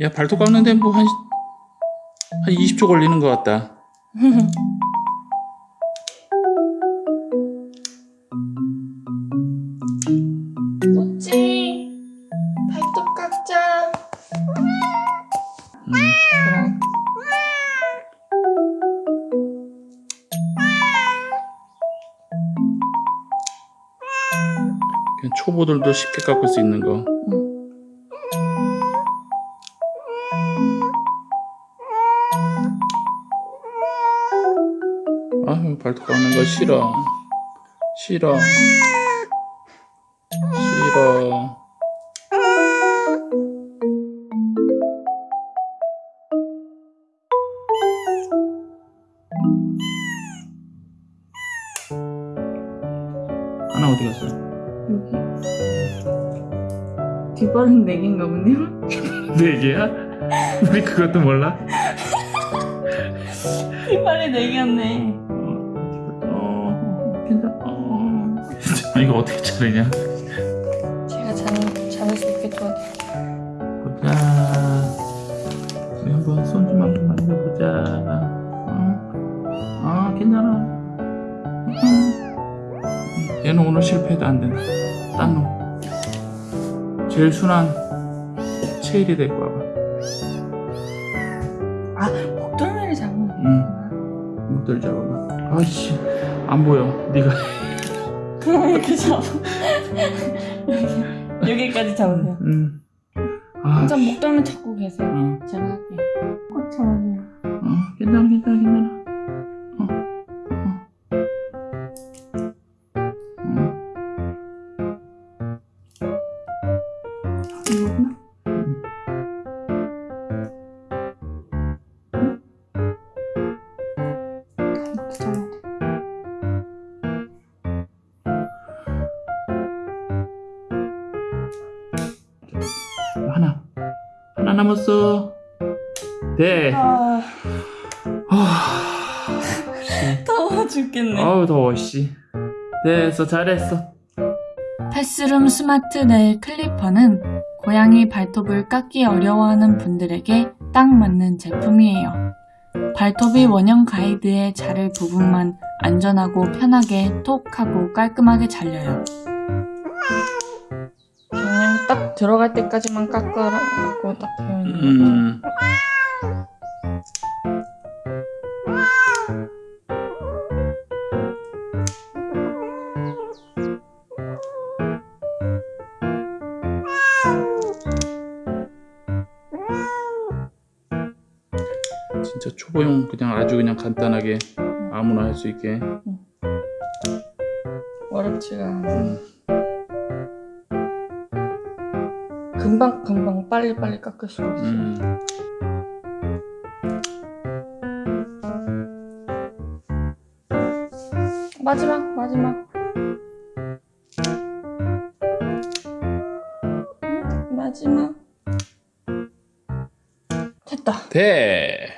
야 발톱 깎는데 뭐 한 한 20초 걸리는 것 같다. 꼬치 발톱 깎자 음, 그럼 그냥 초보들도 쉽게 깎을 수 있는 거. 아유 발톱 깎는 거 싫어. 싫어. 싫어. 하나 어디 갔어? 여기 뒷발은 네 개인가 보네요 네 개야? 우리 그것도 몰라? 뒷발이 네 개였네 어, 괜찮아. 어. 아, 이거 어떻게 자르냐? 제가 잘, 잘할 수 있게 도와드릴게요 보자. 우리 한번 손 좀 한번 만져보자. 어, 아, 괜찮아. 음. 얘는 오늘 실패해도 안 된다. 딴 놈. 제일 순한 체일이 데리고 와봐. 아 목덜미를 잡으면 응. 목도리 잡아봐. 아이씨, 안 보여. 네가. 그럼 이렇게 잡아 여기, 여기까지 잡으세요 응. 아, 한참 목덜미 잡고 계세요 응. 제가 할 하나. 하나 남았어. 네. 아 아, 더워 죽겠네 아우 더워 씨. 됐어, 잘했어. 패스룸 스마트 네일 클리퍼는 고양이 발톱을 깎기 어려워하는 분들에게 딱 맞는 제품이에요. 발톱이 원형 가이드에 자를 부분만 안전하고 편하게 톡 하고 깔끔하게 잘려요. 딱 들어갈 때까지만 깎으라고 딱 되어 있는 것 같아요. 음. 진짜 초보용 그냥 아주 그냥 간단하게 아무나 할 수 있게. 어렵지가 않아. 음. 금방 금방 빨리 빨리 깎을 수 있어요. 음. 마지막 마지막 마지막 됐다 돼.